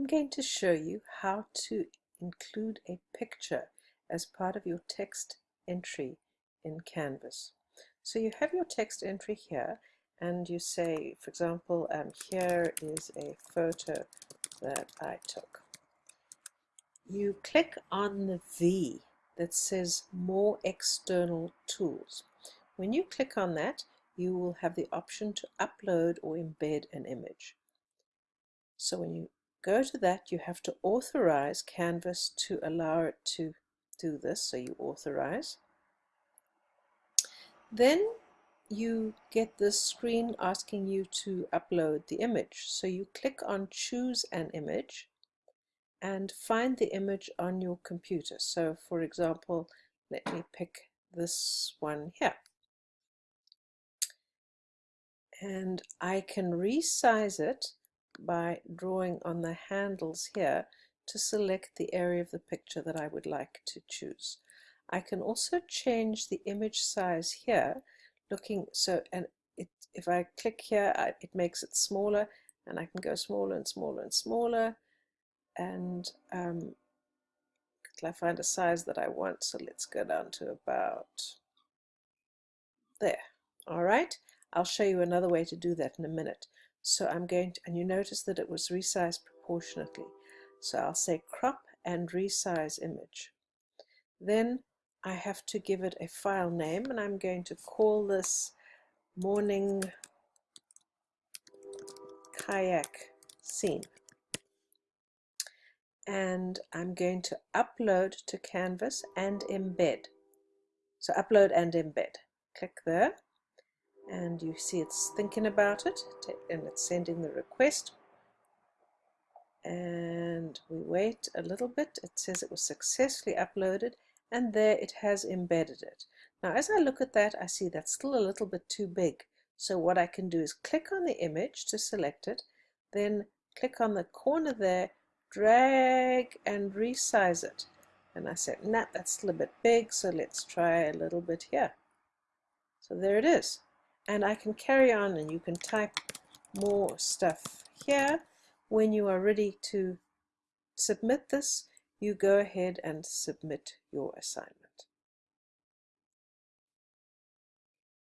I'm going to show you how to include a picture as part of your text entry in Canvas. So you have your text entry here and you say, for example, um, here is a photo that I took. You click on the V that says More External Tools. When you click on that, you will have the option to upload or embed an image. So when you go to that, you have to authorize Canvas to allow it to do this. So you authorize. Then you get this screen asking you to upload the image. So you click on choose an image and find the image on your computer. So for example, let me pick this one here. And I can resize it by drawing on the handles here to select the area of the picture that I would like to choose. I can also change the image size here looking so and it, if I click here I, it makes it smaller and I can go smaller and smaller and smaller and um, I find a size that I want so let's go down to about there alright I'll show you another way to do that in a minute so I'm going to, and you notice that it was resized proportionately. So I'll say crop and resize image. Then I have to give it a file name and I'm going to call this morning kayak scene. And I'm going to upload to Canvas and embed. So upload and embed. Click there you see it's thinking about it and it's sending the request. And we wait a little bit. It says it was successfully uploaded and there it has embedded it. Now as I look at that I see that's still a little bit too big. So what I can do is click on the image to select it then click on the corner there drag and resize it. And I said nah that's still a bit big so let's try a little bit here. So there it is and I can carry on and you can type more stuff here. When you are ready to submit this you go ahead and submit your assignment